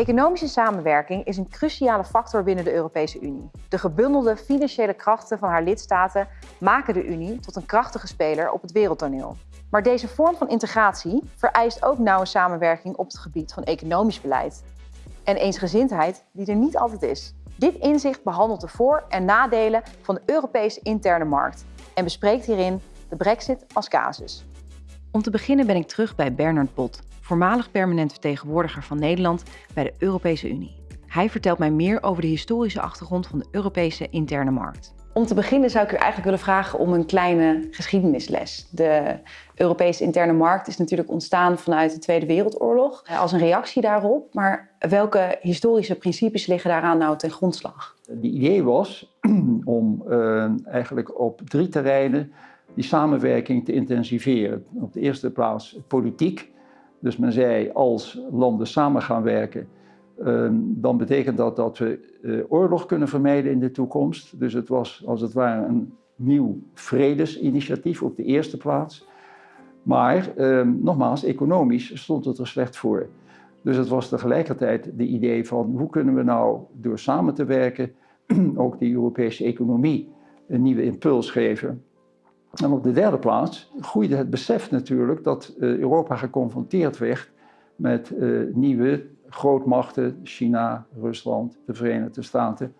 Economische samenwerking is een cruciale factor binnen de Europese Unie. De gebundelde financiële krachten van haar lidstaten maken de Unie tot een krachtige speler op het wereldtoneel. Maar deze vorm van integratie vereist ook nauwe samenwerking op het gebied van economisch beleid. En eensgezindheid die er niet altijd is. Dit inzicht behandelt de voor- en nadelen van de Europese interne markt en bespreekt hierin de brexit als casus. Om te beginnen ben ik terug bij Bernard Bot, voormalig permanent vertegenwoordiger van Nederland bij de Europese Unie. Hij vertelt mij meer over de historische achtergrond van de Europese interne markt. Om te beginnen zou ik u eigenlijk willen vragen om een kleine geschiedenisles. De Europese interne markt is natuurlijk ontstaan vanuit de Tweede Wereldoorlog als een reactie daarop. Maar welke historische principes liggen daaraan nou ten grondslag? De idee was om uh, eigenlijk op drie terreinen die samenwerking te intensiveren. Op de eerste plaats politiek. Dus men zei als landen samen gaan werken, Ehm, dan betekent dat dat we eh, oorlog kunnen vermijden in de toekomst. Dus het was als het ware een nieuw vredesinitiatief op de eerste plaats. Maar ehm, nogmaals, economisch stond het er slecht voor. Dus het was tegelijkertijd de idee van hoe kunnen we nou door samen te werken ook de Europese economie een nieuwe impuls geven. En op de derde plaats groeide het besef natuurlijk dat eh, Europa geconfronteerd werd met uh, nieuwe grootmachten, China, Rusland, de Verenigde Staten.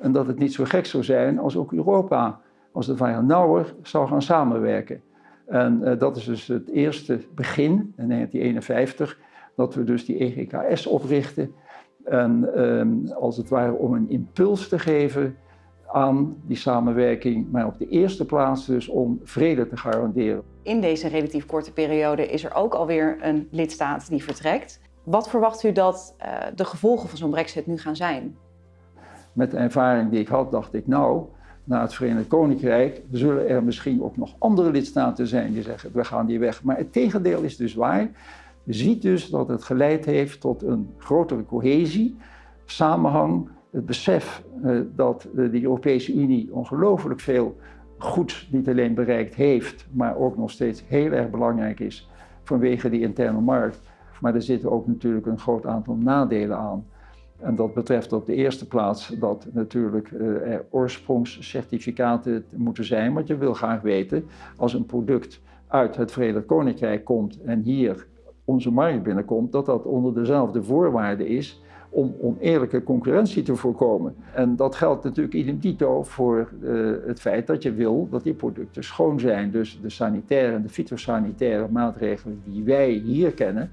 En dat het niet zo gek zou zijn als ook Europa, als het ware nauwer zou gaan samenwerken. En uh, dat is dus het eerste begin, in 1951, dat we dus die EGKS oprichten. En um, als het ware om een impuls te geven aan die samenwerking, maar op de eerste plaats dus om vrede te garanderen. In deze relatief korte periode is er ook alweer een lidstaat die vertrekt. Wat verwacht u dat uh, de gevolgen van zo'n brexit nu gaan zijn? Met de ervaring die ik had, dacht ik nou, na het Verenigd Koninkrijk zullen er misschien ook nog andere lidstaten zijn die zeggen we gaan die weg. Maar het tegendeel is dus waar. Je ziet dus dat het geleid heeft tot een grotere cohesie, samenhang, het besef uh, dat uh, de Europese Unie ongelooflijk veel goed niet alleen bereikt heeft, maar ook nog steeds heel erg belangrijk is vanwege die interne markt. Maar er zitten ook natuurlijk een groot aantal nadelen aan. En dat betreft op de eerste plaats dat natuurlijk uh, er oorsprongscertificaten moeten zijn. Want je wil graag weten, als een product uit het Verenigd Koninkrijk komt en hier onze markt binnenkomt, dat dat onder dezelfde voorwaarden is om oneerlijke concurrentie te voorkomen. En dat geldt natuurlijk idem dito voor uh, het feit dat je wil dat die producten schoon zijn. Dus de sanitaire en de fytosanitaire maatregelen die wij hier kennen,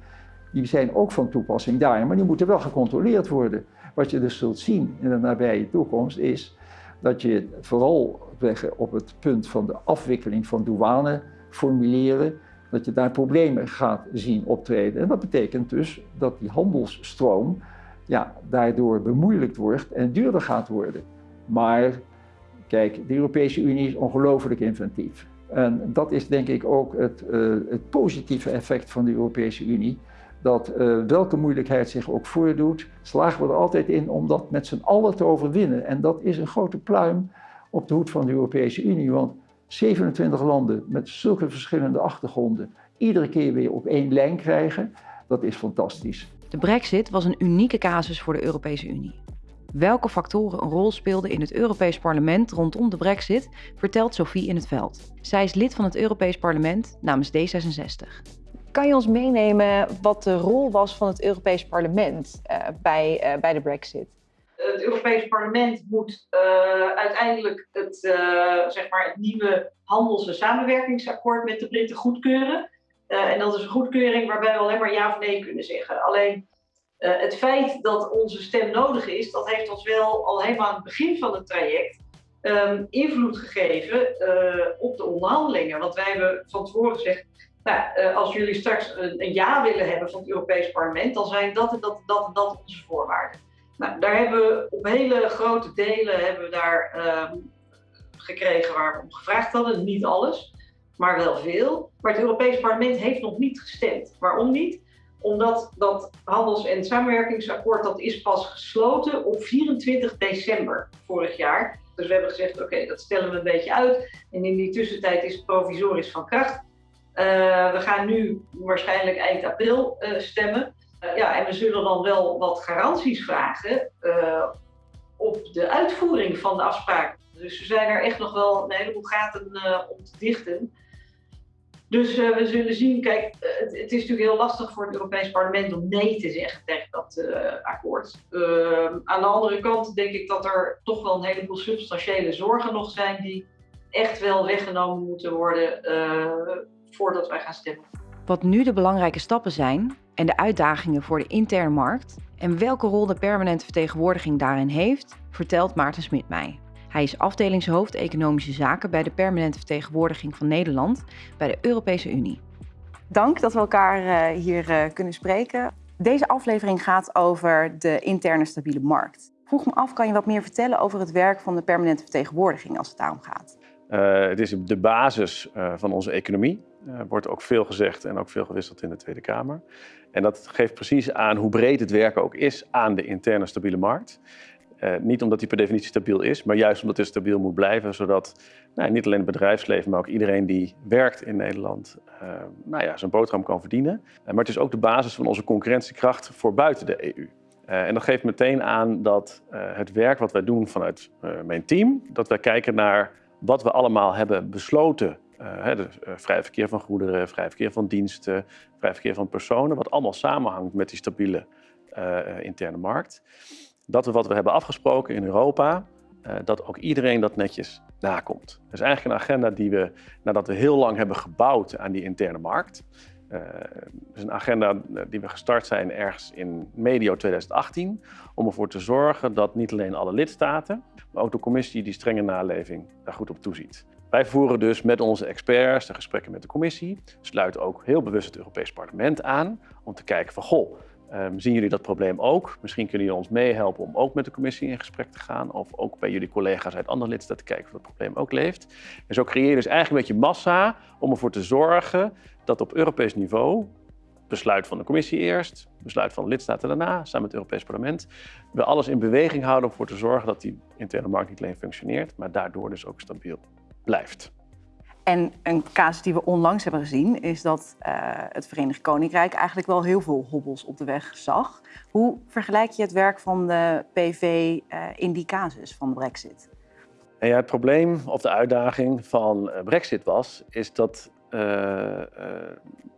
die zijn ook van toepassing daar, maar die moeten wel gecontroleerd worden. Wat je dus zult zien in de nabije toekomst is dat je vooral op het punt van de afwikkeling van douaneformulieren, dat je daar problemen gaat zien optreden. En dat betekent dus dat die handelsstroom ja, daardoor bemoeilijkt wordt en duurder gaat worden. Maar kijk, de Europese Unie is ongelooflijk inventief. En dat is denk ik ook het, uh, het positieve effect van de Europese Unie dat uh, welke moeilijkheid zich ook voordoet, slagen we er altijd in om dat met z'n allen te overwinnen. En dat is een grote pluim op de hoed van de Europese Unie, want 27 landen met zulke verschillende achtergronden iedere keer weer op één lijn krijgen, dat is fantastisch. De brexit was een unieke casus voor de Europese Unie. Welke factoren een rol speelden in het Europees Parlement rondom de brexit, vertelt Sophie in het veld. Zij is lid van het Europees Parlement namens D66. Kan je ons meenemen wat de rol was van het Europees Parlement uh, bij, uh, bij de Brexit? Het Europees Parlement moet uh, uiteindelijk het, zeg maar het nieuwe handels- en samenwerkingsakkoord met de Britten goedkeuren. En dat is een goedkeuring waarbij we alleen maar ja of nee kunnen zeggen. Alleen het feit dat onze stem nodig is, dat heeft ons wel al helemaal aan het begin van het traject um, invloed gegeven op de onderhandelingen. Want wij hebben van tevoren gezegd, nou, als jullie straks een, ja willen hebben van het Europees Parlement, dan zijn dat en dat en dat dat onze voorwaarden. Nou, daar hebben we op hele grote delen hebben we daar um, gekregen waar we om gevraagd hadden. Niet alles, maar wel veel. Maar het Europees Parlement heeft nog niet gestemd. Waarom niet? Omdat dat handels- en samenwerkingsakkoord dat is pas gesloten op 24 december vorig jaar. Dus we hebben gezegd, oké, dat stellen we een beetje uit. En in die tussentijd is het provisorisch van kracht. Uh, we gaan nu waarschijnlijk eind april uh, stemmen. ja, en we zullen dan wel wat garanties vragen op de uitvoering van de afspraak. Dus er zijn er echt nog wel een heleboel gaten om te dichten. Dus uh, we zullen zien. Kijk, uh, het, het, is natuurlijk heel lastig voor het Europees Parlement om nee te zeggen tegen dat uh, akkoord. Ehm, aan de andere kant denk ik dat er toch wel een heleboel substantiële zorgen nog zijn die echt wel weggenomen moeten worden voordat wij gaan stemmen. Wat nu de belangrijke stappen zijn en de uitdagingen voor de interne markt en welke rol de permanente vertegenwoordiging daarin heeft, vertelt Maarten Smit mij. Hij is afdelingshoofd Economische Zaken bij de permanente vertegenwoordiging van Nederland bij de Europese Unie. Dank dat we elkaar uh, hier uh, kunnen spreken. Deze aflevering gaat over de interne stabiele markt. Vroeg me af, kan je wat meer vertellen over het werk van de permanente vertegenwoordiging als het daarom gaat? Uh, het is de basis van onze economie. Er wordt ook veel gezegd en ook veel gewisseld in de Tweede Kamer. En dat geeft precies aan hoe breed het werk ook is aan de interne stabiele markt. Uh, niet omdat die per definitie stabiel is, maar juist omdat het stabiel moet blijven, zodat nou, niet alleen het bedrijfsleven, maar ook iedereen die werkt in Nederland uh, nou ja, zijn boterham kan verdienen. Uh, maar het is ook de basis van onze concurrentiekracht voor buiten de EU. en dat geeft meteen aan dat het werk wat wij doen vanuit mijn team, dat wij kijken naar wat we allemaal hebben besloten. vrij verkeer van goederen, vrij verkeer van diensten, vrij verkeer van personen, wat allemaal samenhangt met die stabiele interne markt dat we wat we hebben afgesproken in Europa, uh, dat ook iedereen dat netjes nakomt. Dat is eigenlijk een agenda die we, nadat we heel lang hebben gebouwd aan die interne markt, uh, is een agenda eh, die we gestart zijn ergens in medio 2018, om ervoor te zorgen dat niet alleen alle lidstaten, maar ook de commissie die strenge naleving daar goed op toeziet. Wij voeren dus met onze experts de gesprekken met de commissie, sluiten ook heel bewust het Europees Parlement aan om te kijken van goh, Um, zien jullie dat probleem ook? Misschien kunnen jullie ons meehelpen om ook met de commissie in gesprek te gaan. Of ook bij jullie collega's uit andere lidstaten te kijken of dat probleem ook leeft. En zo creëer je dus eigenlijk een beetje massa om ervoor te zorgen dat op Europees niveau, besluit van de commissie eerst, besluit van de lidstaten daarna, samen met het Europees Parlement, we alles in beweging houden om ervoor te zorgen dat die interne markt niet alleen functioneert, maar daardoor dus ook stabiel blijft. En een casus die we onlangs hebben gezien is dat uh, het Verenigd Koninkrijk eigenlijk wel heel veel hobbels op de weg zag. Hoe vergelijk je het werk van de PV uh, in die casus van de Brexit? En ja, het probleem of de uitdaging van uh, Brexit was, is dat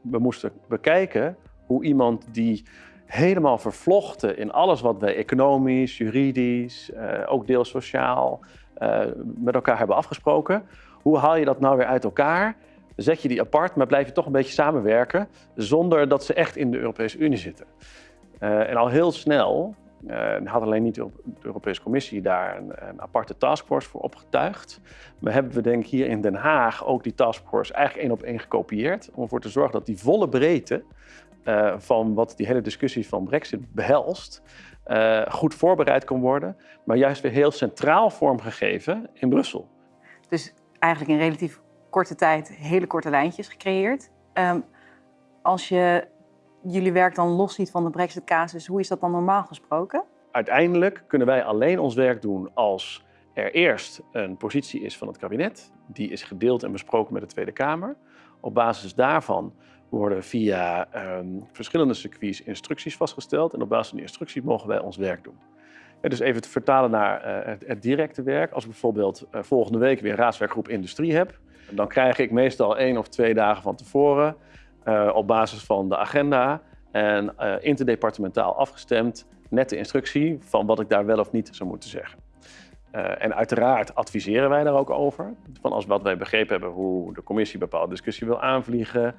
we moesten bekijken hoe iemand die helemaal vervlochten in alles wat wij economisch, juridisch, ook deels sociaal met elkaar hebben afgesproken, hoe haal je dat nou weer uit elkaar? Zet je die apart, maar blijf je toch een beetje samenwerken zonder dat ze echt in de Europese Unie zitten. Uh, en al heel snel uh, had alleen niet de Europese Commissie daar een, aparte taskforce voor opgetuigd. Maar hebben we denk ik hier in Den Haag ook die taskforce eigenlijk één op één gekopieerd. Om ervoor te zorgen dat die volle breedte uh, van wat die hele discussie van Brexit behelst, goed voorbereid kan worden. Maar juist weer heel centraal vormgegeven in Brussel. Dus eigenlijk in relatief korte tijd hele korte lijntjes gecreëerd. Um, als je jullie werk dan los ziet van de Brexit-casus, hoe is dat dan normaal gesproken? Uiteindelijk kunnen wij alleen ons werk doen als er eerst een positie is van het kabinet. Die is gedeeld en besproken met de Tweede Kamer. Op basis daarvan worden via um, verschillende circuits instructies vastgesteld. En op basis van die instructies mogen wij ons werk doen. Dus even te vertalen naar uh, het, directe werk. Als ik bijvoorbeeld uh, volgende week weer raadswerkgroep industrie heb, dan krijg ik meestal één of twee dagen van tevoren op basis van de agenda en interdepartementaal afgestemd net de instructie van wat ik daar wel of niet zou moeten zeggen. en uiteraard adviseren wij daar ook over. Van als wat wij begrepen hebben hoe de commissie bepaalde discussie wil aanvliegen,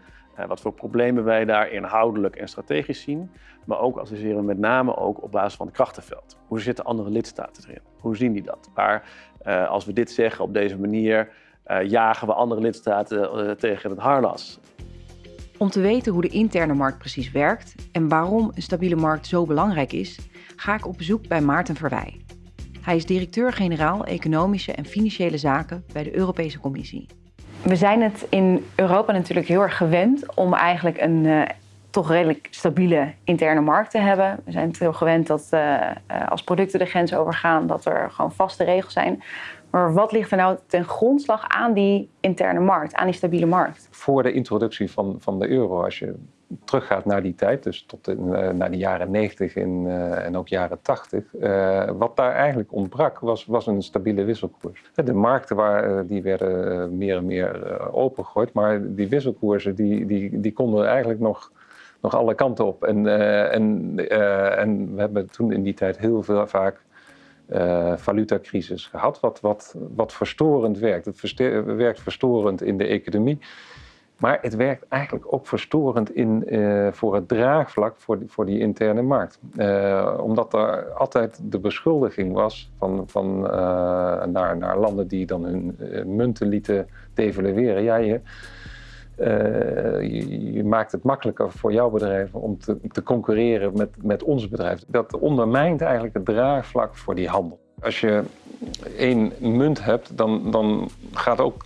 wat voor problemen wij daar inhoudelijk en strategisch zien. Maar ook adviseren we met name ook op basis van het krachtenveld. Hoe zitten andere lidstaten erin? Hoe zien die dat? Waar, uh, als we dit zeggen op deze manier, uh, jagen we andere lidstaten uh, tegen het harnas. Om te weten hoe de interne markt precies werkt en waarom een stabiele markt zo belangrijk is, ga ik op bezoek bij Maarten Verwij. Hij is directeur-generaal Economische en Financiële Zaken bij de Europese Commissie. We zijn het in Europa natuurlijk heel erg gewend om eigenlijk een uh, toch redelijk stabiele interne markt te hebben. We zijn het heel gewend dat uh, als producten de grens overgaan, dat er gewoon vaste regels zijn. Maar wat ligt er nou ten grondslag aan die interne markt, aan die stabiele markt? Voor de introductie van, van de euro, als je teruggaat naar die tijd, dus tot in, uh, naar de jaren 90 en, uh, en ook jaren 80, uh, wat daar eigenlijk ontbrak, was, was een stabiele wisselkoers. De markten waar, die werden meer en meer opengegooid, maar die wisselkoersen die, die, die konden eigenlijk nog, nog alle kanten op. En, en, en we hebben toen in die tijd heel veel vaak uh, valutacrisis gehad, wat, wat, wat verstorend werkt. Het werkt verstorend in de economie, maar het werkt eigenlijk ook verstorend in, uh, voor het draagvlak voor die, voor die interne markt. Uh, omdat er altijd de beschuldiging was van, van, naar, naar landen die dan hun munten lieten devalueren. Ja, je, je, je, maakt het makkelijker voor jouw bedrijf om te, te concurreren met, met ons bedrijf. Dat ondermijnt eigenlijk het draagvlak voor die handel. Als je één munt hebt, dan, dan gaat ook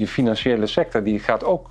je financiële sector die gaat ook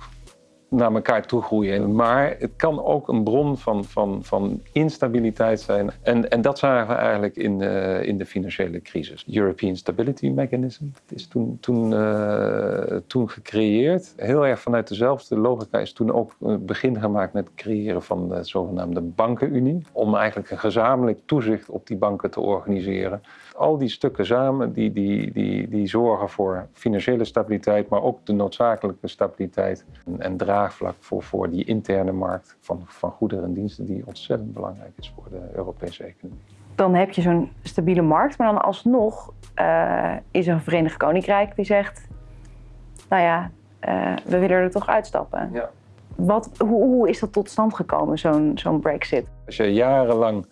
naar elkaar toe groeien. Maar het kan ook een bron van, van, van instabiliteit zijn. En, en dat zagen we eigenlijk in de, in de financiële crisis. European Stability Mechanism is toen, toen, uh, toen gecreëerd. Heel erg vanuit dezelfde logica is toen ook een begin gemaakt met het creëren van de zogenaamde bankenunie. Om eigenlijk een gezamenlijk toezicht op die banken te organiseren. Al die stukken samen die, die, die, die zorgen voor financiële stabiliteit, maar ook de noodzakelijke stabiliteit en, en draagvlak voor, voor die interne markt van, van goederen en diensten die ontzettend belangrijk is voor de Europese economie. Dan heb je zo'n stabiele markt, maar dan alsnog uh, is er een Verenigd Koninkrijk die zegt, nou ja, uh, we willen er toch uitstappen. Ja. Wat, hoe, hoe is dat tot stand gekomen, zo'n zo'n brexit? Als je jarenlang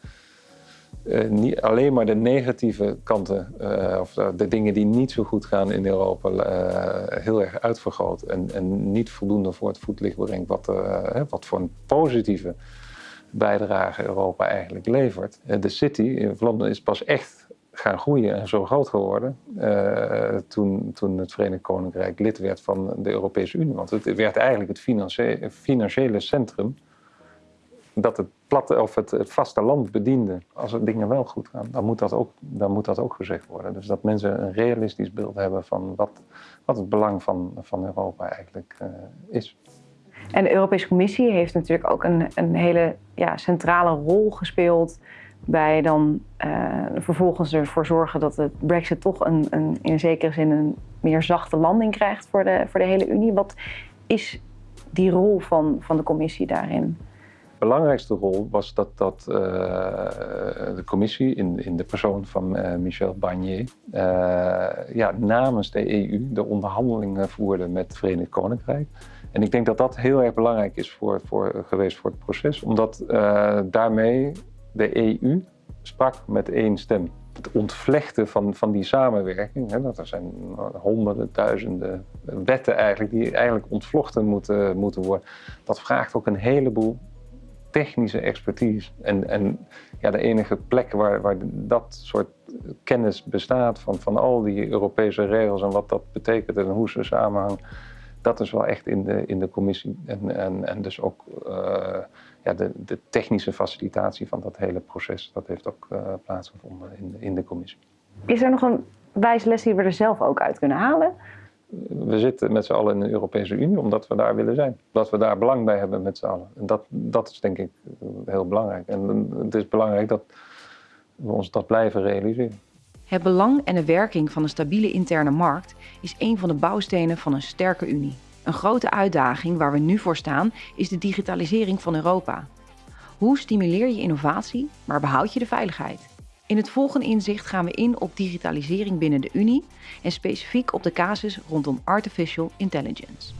uh, niet alleen maar de negatieve kanten, uh, of de dingen die niet zo goed gaan in Europa, heel erg uitvergroot en, en, niet voldoende voor het voetlicht brengt wat, wat voor een positieve bijdrage Europa eigenlijk levert. de City in Londen is pas echt gaan groeien en zo groot geworden toen, toen het Verenigd Koninkrijk lid werd van de Europese Unie. Want het werd eigenlijk het financiële centrum dat het, platte, of het, het vasteland bediende. Als er dingen wel goed gaan, dan moet, dat ook, moet dat ook gezegd worden. Dus dat mensen een realistisch beeld hebben van wat, wat het belang van, van Europa eigenlijk uh, is. En de Europese Commissie heeft natuurlijk ook een, een hele ja, centrale rol gespeeld bij dan uh, vervolgens ervoor zorgen dat de brexit toch een, een, in zekere zin een meer zachte landing krijgt voor de, voor de hele Unie. Wat is die rol van, van de commissie daarin? Belangrijkste rol was dat, dat uh, de commissie in, in de persoon van uh, Michel Barnier uh, ja, namens de EU de onderhandelingen voerde met het Verenigd Koninkrijk. En ik denk dat dat heel erg belangrijk is voor, voor, geweest voor het proces, omdat daarmee de EU sprak met één stem. Het ontvlechten van, van die samenwerking, hè, dat er zijn honderden, duizenden wetten eigenlijk die eigenlijk ontvlochten moeten, moeten worden, dat vraagt ook een heleboel technische expertise. En, en ja, de enige plek waar, waar dat soort kennis bestaat van, van al die Europese regels en wat dat betekent en hoe ze samenhangen, dat is wel echt in de, in de commissie. En, en, en dus ook uh, ja, de, de technische facilitatie van dat hele proces, dat heeft ook uh, plaatsgevonden in de, in de commissie. Is er nog een wijze les die we er zelf ook uit kunnen halen? We zitten met z'n allen in de Europese Unie omdat we daar willen zijn. Dat we daar belang bij hebben met z'n allen. En dat, dat is denk ik heel belangrijk. En het is belangrijk dat we ons dat blijven realiseren. Het belang en de werking van een stabiele interne markt is een van de bouwstenen van een sterke Unie. Een grote uitdaging waar we nu voor staan is de digitalisering van Europa. Hoe stimuleer je innovatie, maar behoud je de veiligheid? In het volgende inzicht gaan we in op digitalisering binnen de Unie en specifiek op de casus rondom artificial intelligence.